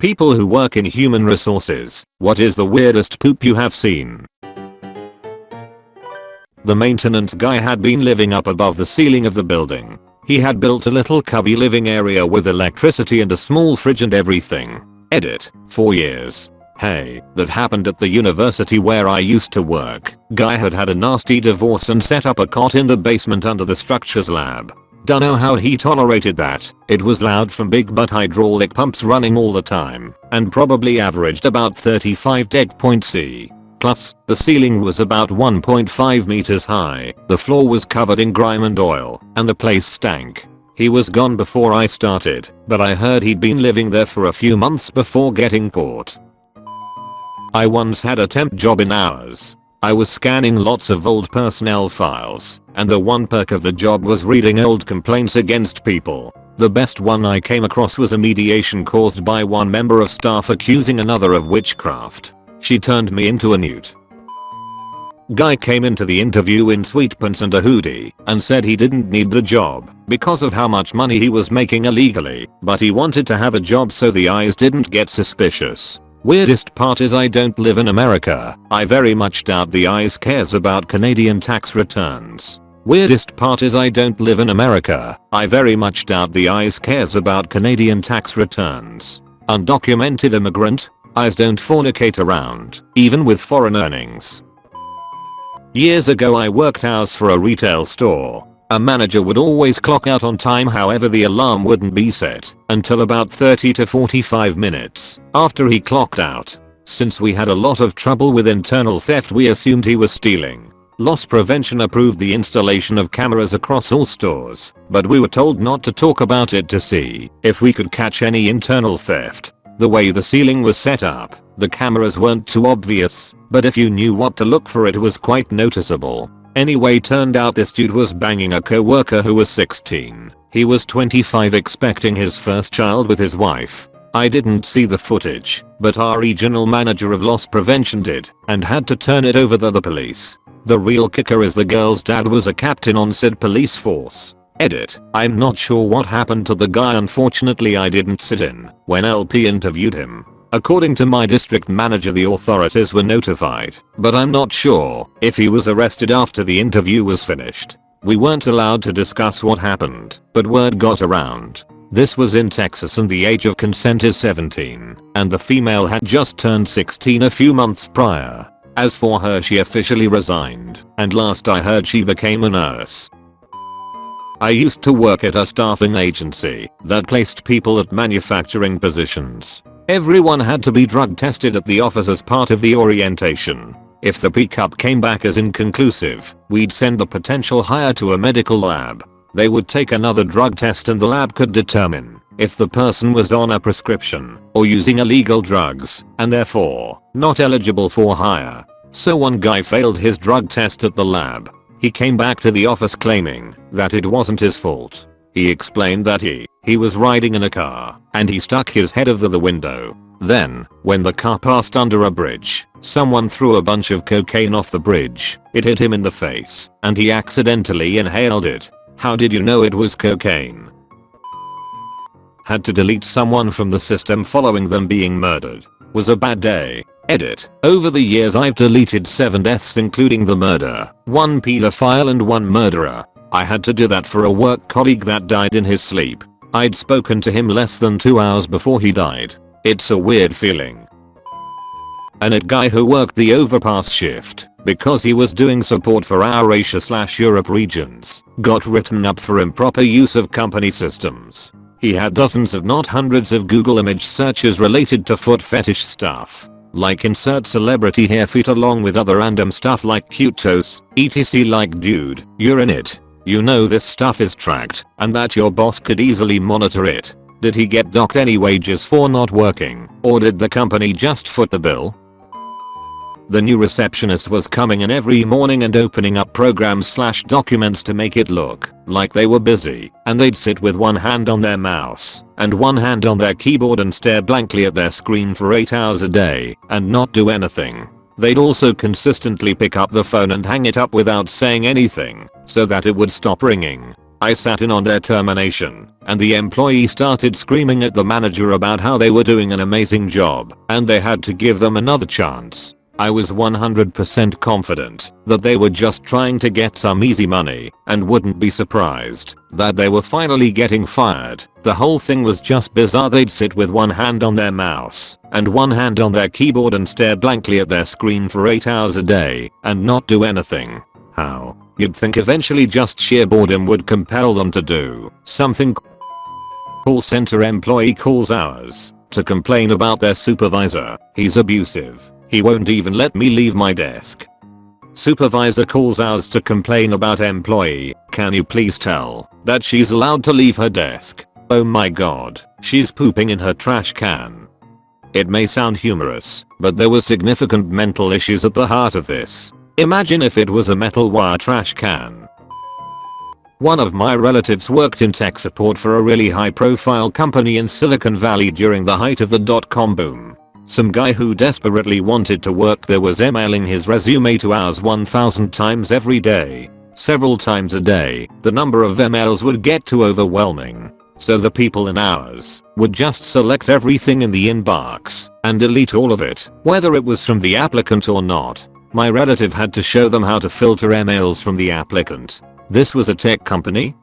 People who work in human resources, what is the weirdest poop you have seen? The maintenance guy had been living up above the ceiling of the building. He had built a little cubby living area with electricity and a small fridge and everything. Edit. 4 years. Hey, that happened at the university where I used to work. Guy had had a nasty divorce and set up a cot in the basement under the structures lab. Dunno how he tolerated that. It was loud from big butt hydraulic pumps running all the time and probably averaged about 35 deck point C. Plus, the ceiling was about 1.5 meters high, the floor was covered in grime and oil, and the place stank. He was gone before I started, but I heard he'd been living there for a few months before getting caught. I once had a temp job in HR. I was scanning lots of old personnel files, and the one perk of the job was reading old complaints against people. The best one I came across was a mediation caused by one member of staff accusing another of witchcraft. She turned me into a newt. Guy came into the interview in sweatpants and a hoodie and said he didn't need the job because of how much money he was making illegally, but he wanted to have a job so the IRS didn't get suspicious. Weirdest part is I don't live in America. I very much doubt the IRS cares about Canadian tax returns. Weirdest part is I don't live in America. I very much doubt the IRS cares about Canadian tax returns. Undocumented immigrant, IRS don't fornicate around, even with foreign earnings. Years ago I worked HR for a retail store. A manager would always clock out on time however the alarm wouldn't be set until about 30 to 45 minutes after he clocked out. Since we had a lot of trouble with internal theft we assumed he was stealing. Loss Prevention approved the installation of cameras across all stores, but we were told not to talk about it to see if we could catch any internal theft. The way the ceiling was set up, the cameras weren't too obvious, but if you knew what to look for it was quite noticeable. Anyway turned out this dude was banging a co-worker who was 16. He was 25 expecting his first child with his wife. I didn't see the footage, but our regional manager of loss prevention did, and had to turn it over to the police. The real kicker is the girl's dad was a captain on said police force. Edit. I'm not sure what happened to the guy unfortunately I didn't sit in when LP interviewed him. According to my district manager the authorities were notified, but I'm not sure if he was arrested after the interview was finished. We weren't allowed to discuss what happened, but word got around. This was in Texas and the age of consent is 17, and the female had just turned 16 a few months prior. As for her she officially resigned, and last I heard she became a nurse. I used to work at a staffing agency that placed people at manufacturing positions. Everyone had to be drug tested at the office as part of the orientation. If the pickup came back as inconclusive, we'd send the potential hire to a medical lab. They would take another drug test and the lab could determine if the person was on a prescription or using illegal drugs and therefore not eligible for hire. So one guy failed his drug test at the lab he came back to the office claiming that it wasn't his fault. He explained that he, he was riding in a car and he stuck his head over the window. Then, when the car passed under a bridge, someone threw a bunch of cocaine off the bridge. It hit him in the face and he accidentally inhaled it. How did you know it was cocaine? Had to delete someone from the system following them being murdered. Was a bad day. Edit. Over the years I've deleted 7 deaths including the murder, 1 pedophile and 1 murderer. I had to do that for a work colleague that died in his sleep. I'd spoken to him less than 2 hours before he died. It's a weird feeling. And a guy who worked the overpass shift because he was doing support for our Asia slash Europe regions got written up for improper use of company systems. He had dozens if not hundreds of Google image searches related to foot fetish stuff. Like insert celebrity hair feet along with other random stuff like cute toes, etc like dude, you're in it. You know this stuff is tracked and that your boss could easily monitor it. Did he get docked any wages for not working or did the company just foot the bill? The new receptionist was coming in every morning and opening up programs slash documents to make it look like they were busy and they'd sit with one hand on their mouse and one hand on their keyboard and stare blankly at their screen for 8 hours a day and not do anything. They'd also consistently pick up the phone and hang it up without saying anything so that it would stop ringing. I sat in on their termination, and the employee started screaming at the manager about how they were doing an amazing job and they had to give them another chance. I was 100% confident that they were just trying to get some easy money and wouldn't be surprised that they were finally getting fired. The whole thing was just bizarre they'd sit with one hand on their mouse and one hand on their keyboard and stare blankly at their screen for 8 HR a day and not do anything. How? You'd think eventually just sheer boredom would compel them to do something. Call center employee calls hours to complain about their supervisor. He's abusive. He won't even let me leave my desk. Supervisor calls HR to complain about employee. Can you please tell that she's allowed to leave her desk? Oh my god, she's pooping in her trash can. It may sound humorous, but there were significant mental issues at the heart of this. Imagine if it was a metal wire trash can. One of my relatives worked in tech support for a really high profile company in Silicon Valley during the height of the dot-com boom. Some guy who desperately wanted to work there was emailing his resume to HR 1000 times every day. Several times a day, the number of emails would get too overwhelming. So the people in HR would just select everything in the inbox and delete all of it, whether it was from the applicant or not. My relative had to show them how to filter emails from the applicant. This was a tech company?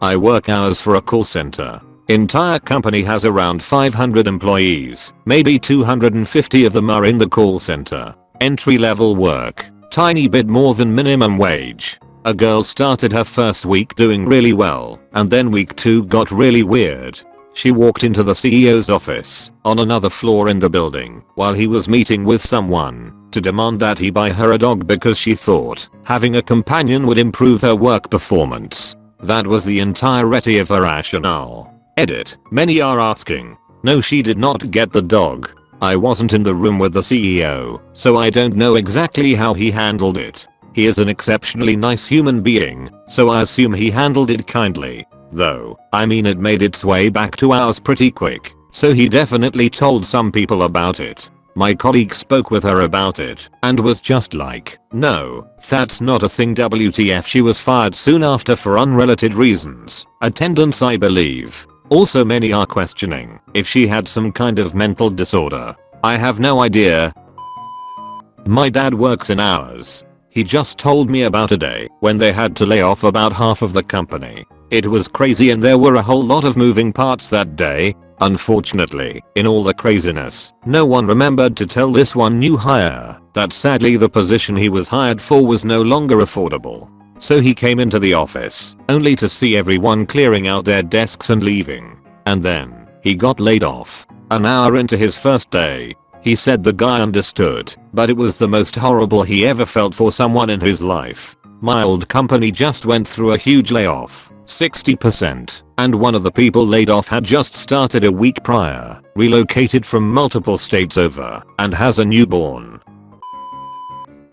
I work HR for a call center. Entire company has around 500 employees, maybe 250 of them are in the call center. Entry level work, tiny bit more than minimum wage. A girl started her first week doing really well, and then week 2 got really weird. She walked into the CEO's office on another floor in the building while he was meeting with someone to demand that he buy her a dog because she thought having a companion would improve her work performance. That was the entirety of her rationale. Edit. Many are asking. No she did not get the dog. I wasn't in the room with the CEO, so I don't know exactly how he handled it. He is an exceptionally nice human being, so I assume he handled it kindly. Though, I mean it made its way back to HR pretty quick, so he definitely told some people about it. My colleague spoke with her about it and was just like, no, that's not a thing WTF she was fired soon after for unrelated reasons. Attendance I believe. Also many are questioning if she had some kind of mental disorder. I have no idea. My dad works in HR. He just told me about a day when they had to lay off about half of the company. It was crazy and there were a whole lot of moving parts that day. Unfortunately, in all the craziness, no one remembered to tell this one new hire that sadly the position he was hired for was no longer affordable. So he came into the office, only to see everyone clearing out their desks and leaving. And then, he got laid off. An hour into his first day, he said the guy understood, but it was the most horrible he ever felt for someone in his life. My old company just went through a huge layoff. 60%, and one of the people laid off had just started a week prior, relocated from multiple states over, and has a newborn.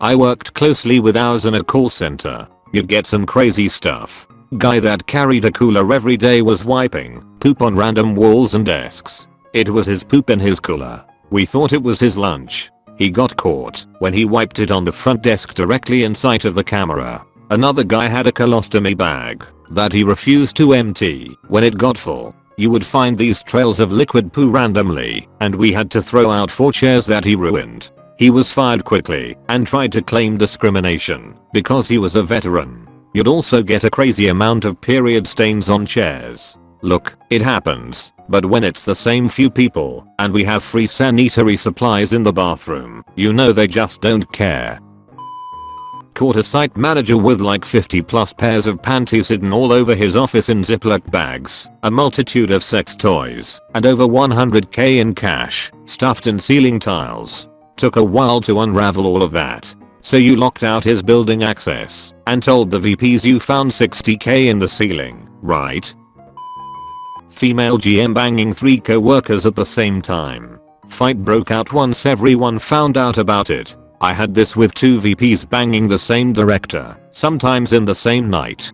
I worked closely with HR in a call center. You'd get some crazy stuff. Guy that carried a cooler every day was wiping poop on random walls and desks. It was his poop in his cooler. We thought it was his lunch. He got caught when he wiped it on the front desk directly in sight of the camera. Another guy had a colostomy bag that he refused to empty when it got full. You would find these trails of liquid poo randomly, and we had to throw out 4 chairs that he ruined. He was fired quickly and tried to claim discrimination because he was a veteran. You'd also get a crazy amount of period stains on chairs. Look, it happens, but when it's the same few people and we have free sanitary supplies in the bathroom, you know they just don't care caught a site manager with like 50 plus pairs of panties hidden all over his office in Ziploc bags, a multitude of sex toys, and over 100k in cash, stuffed in ceiling tiles. Took a while to unravel all of that. So you locked out his building access and told the VPs you found 60k in the ceiling, right? Female GM banging 3 co-workers at the same time. Fight broke out once everyone found out about it I had this with two VPs banging the same director, sometimes in the same night.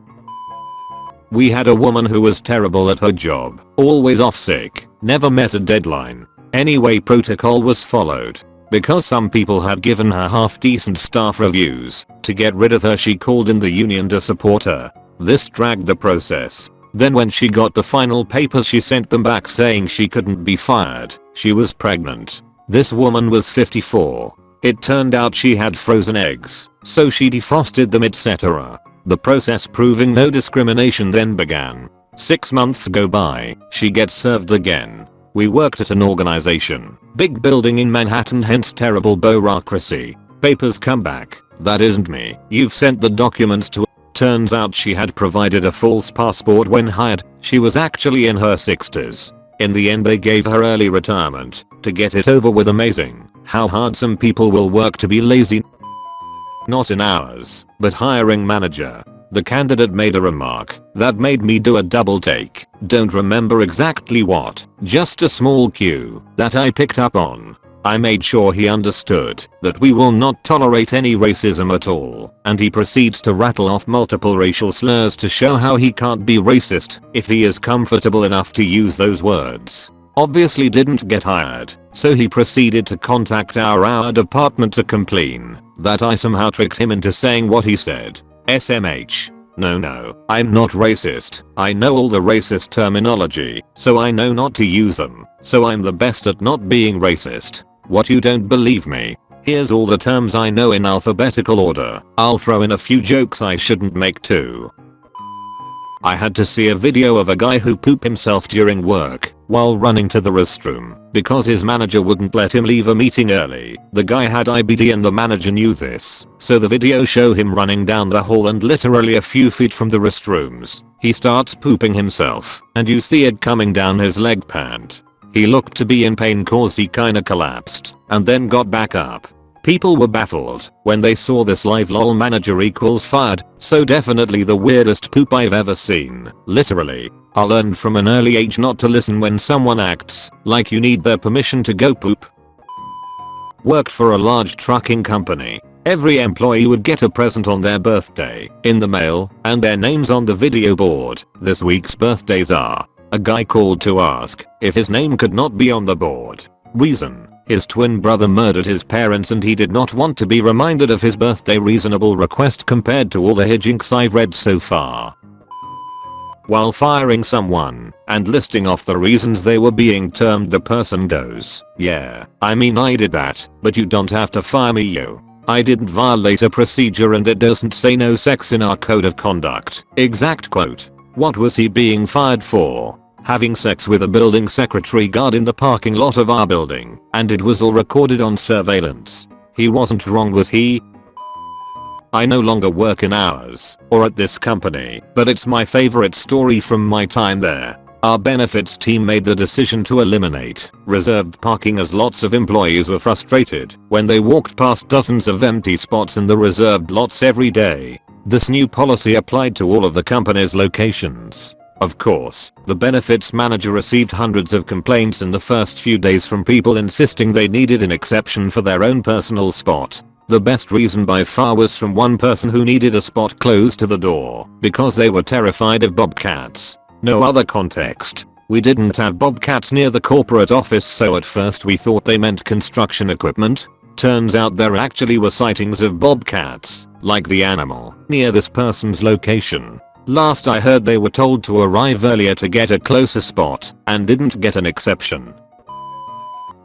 We had a woman who was terrible at her job, always off sick, never met a deadline. Anyway protocol was followed. Because some people had given her half decent staff reviews, to get rid of her she called in the union to support her. This dragged the process. Then when she got the final papers she sent them back saying she couldn't be fired. She was pregnant. This woman was 54. It turned out she had frozen eggs, so she defrosted them etc. The process proving no discrimination then began. Six months go by, she gets served again. We worked at an organization, big building in Manhattan hence terrible bureaucracy. Papers come back, that isn't me, you've sent the documents to Turns out she had provided a false passport when hired, she was actually in her 60s. In the end they gave her early retirement, to get it over with amazing, how hard some people will work to be lazy. Not in HR, but hiring manager. The candidate made a remark that made me do a double take. Don't remember exactly what, just a small cue that I picked up on. I made sure he understood that we will not tolerate any racism at all, and he proceeds to rattle off multiple racial slurs to show how he can't be racist if he is comfortable enough to use those words. Obviously didn't get hired, so he proceeded to contact our our department to complain that I somehow tricked him into saying what he said. SMH. No no, I'm not racist. I know all the racist terminology, so I know not to use them. So I'm the best at not being racist. What you don't believe me? Here's all the terms I know in alphabetical order. I'll throw in a few jokes I shouldn't make too. I had to see a video of a guy who pooped himself during work while running to the restroom because his manager wouldn't let him leave a meeting early. The guy had IBD and the manager knew this. So the video show him running down the hall and literally a few feet from the restrooms. He starts pooping himself and you see it coming down his leg pant. He looked to be in pain cause he kinda collapsed and then got back up. People were baffled when they saw this live lol manager equals fired, so definitely the weirdest poop I've ever seen, literally. I learned from an early age not to listen when someone acts like you need their permission to go poop. Worked for a large trucking company. Every employee would get a present on their birthday in the mail and their names on the video board. This week's birthdays are a guy called to ask if his name could not be on the board. Reason. His twin brother murdered his parents and he did not want to be reminded of his birthday reasonable request compared to all the hijinks I've read so far. While firing someone and listing off the reasons they were being termed the person goes, yeah, I mean I did that, but you don't have to fire me you. I didn't violate a procedure and it doesn't say no sex in our code of conduct. Exact quote. What was he being fired for? Having sex with a building secretary guard in the parking lot of our building, and it was all recorded on surveillance. He wasn't wrong was he? I no longer work in HR, or at this company, but it's my favorite story from my time there. Our benefits team made the decision to eliminate reserved parking as lots of employees were frustrated when they walked past dozens of empty spots in the reserved lots every day. This new policy applied to all of the company's locations. Of course, the benefits manager received hundreds of complaints in the first few days from people insisting they needed an exception for their own personal spot. The best reason by far was from one person who needed a spot close to the door because they were terrified of bobcats. No other context. We didn't have bobcats near the corporate office so at first we thought they meant construction equipment. Turns out there actually were sightings of bobcats like the animal, near this person's location. Last I heard they were told to arrive earlier to get a closer spot and didn't get an exception.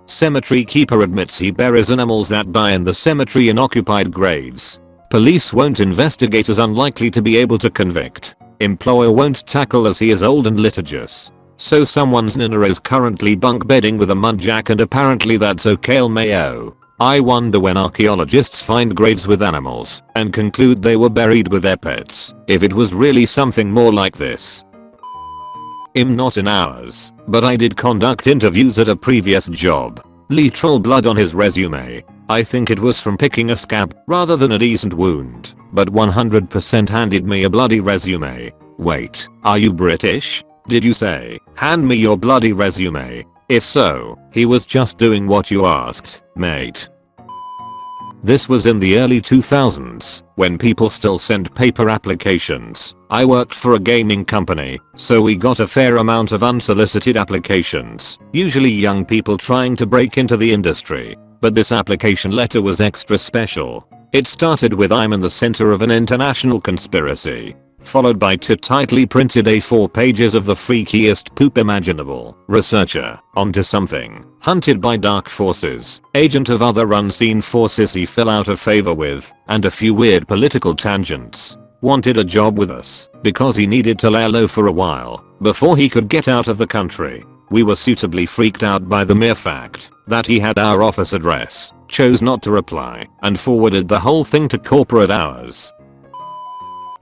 Cemetery keeper admits he buries animals that die in the cemetery in occupied graves. Police won't investigate as unlikely to be able to convict. Employer won't tackle as he is old and litigious. So someone's nina is currently bunk bedding with a mudjack and apparently that's okay mayo. I wonder when archaeologists find graves with animals and conclude they were buried with their pets, if it was really something more like this. I'm not in HR, but I did conduct interviews at a previous job. Literal blood on his resume. I think it was from picking a scab rather than a decent wound, but 100% handed me a bloody resume. Wait, are you British? Did you say, hand me your bloody resume? If so, he was just doing what you asked, mate. This was in the early 2000s, when people still sent paper applications. I worked for a gaming company, so we got a fair amount of unsolicited applications, usually young people trying to break into the industry. But this application letter was extra special. It started with I'm in the center of an international conspiracy. Followed by two tightly printed A4 pages of the freakiest poop imaginable. Researcher, onto something, hunted by dark forces, agent of other unseen forces he fell out of favor with, and a few weird political tangents. Wanted a job with us, because he needed to lay low for a while, before he could get out of the country. We were suitably freaked out by the mere fact that he had our office address, chose not to reply, and forwarded the whole thing to corporate HR.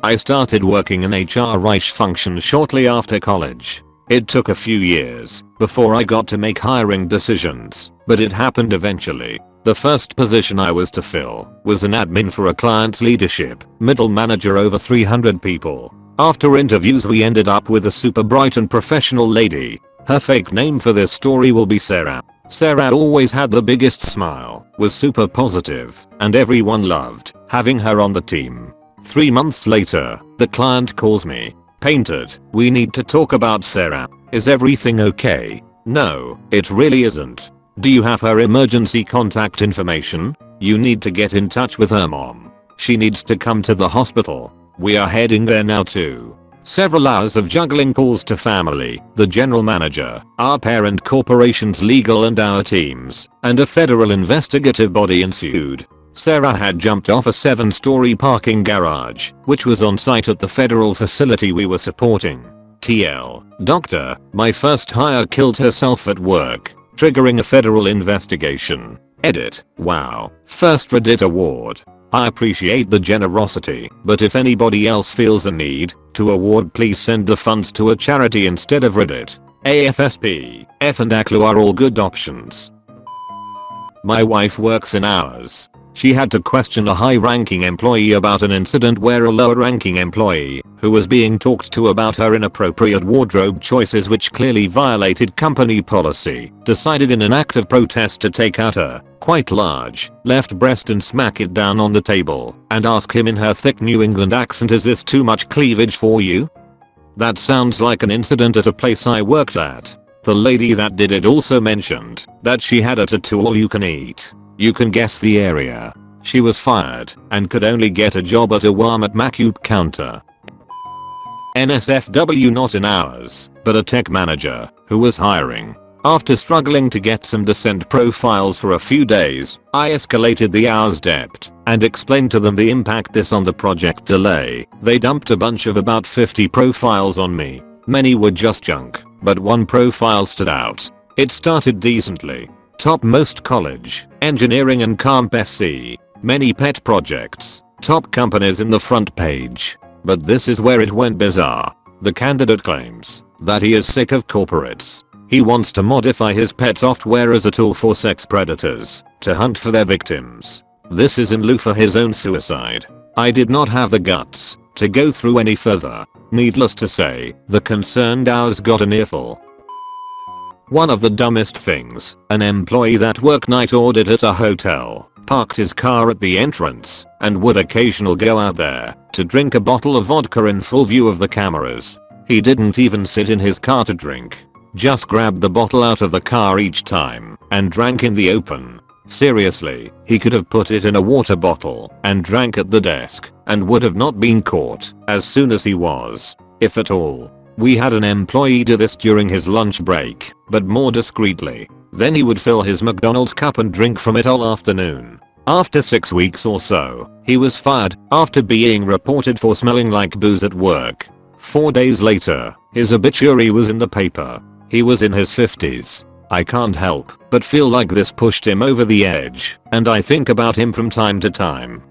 I started working in HR Reich function shortly after college. It took a few years before I got to make hiring decisions, but it happened eventually. The first position I was to fill was an admin for a client's leadership, middle manager over 300 people. After interviews we ended up with a super bright and professional lady. Her fake name for this story will be Sarah. Sarah always had the biggest smile, was super positive, and everyone loved having her on the team. Three months later, the client calls me. Painted, we need to talk about Sarah. Is everything okay? No, it really isn't. Do you have her emergency contact information? You need to get in touch with her mom. She needs to come to the hospital. We are heading there now too. Several hours of juggling calls to family, the general manager, our parent corporation's legal and our teams, and a federal investigative body ensued. Sarah had jumped off a 7 story parking garage, which was on site at the federal facility we were supporting. TL, doctor, my first hire killed herself at work, triggering a federal investigation. Edit, wow, first Reddit award. I appreciate the generosity, but if anybody else feels a need to award please send the funds to a charity instead of Reddit. AFSP, F and ACLU are all good options. My wife works in HR. She had to question a high-ranking employee about an incident where a lower-ranking employee, who was being talked to about her inappropriate wardrobe choices which clearly violated company policy, decided in an act of protest to take out her quite large, left breast and smack it down on the table and ask him in her thick New England accent is this too much cleavage for you? That sounds like an incident at a place I worked at. The lady that did it also mentioned that she had a tattoo all you can eat. You can guess the area. She was fired and could only get a job at a Walmart Macute counter. NSFW not in HR, but a tech manager who was hiring after struggling to get some decent profiles for a few days, I escalated the HR debt and explained to them the impact this on the project delay. They dumped a bunch of about 50 profiles on me. Many were just junk, but one profile stood out. It started decently. Top most college, engineering and comp SC. Many pet projects. Top companies in the front page. But this is where it went bizarre. The candidate claims that he is sick of corporates he wants to modify his pet software as a tool for sex predators to hunt for their victims. This is in lieu for his own suicide. I did not have the guts to go through any further. Needless to say, the concerned HR got an earful. One of the dumbest things, an employee that work night ordered at a hotel, parked his car at the entrance, and would occasionally go out there to drink a bottle of vodka in full view of the cameras. He didn't even sit in his car to drink. Just grabbed the bottle out of the car each time and drank in the open. Seriously, he could have put it in a water bottle and drank at the desk and would have not been caught as soon as he was, if at all. We had an employee do this during his lunch break, but more discreetly. Then he would fill his McDonald's cup and drink from it all afternoon. After 6 weeks or so, he was fired after being reported for smelling like booze at work. 4 days later, his obituary was in the paper. He was in his 50s. I can't help but feel like this pushed him over the edge, and I think about him from time to time.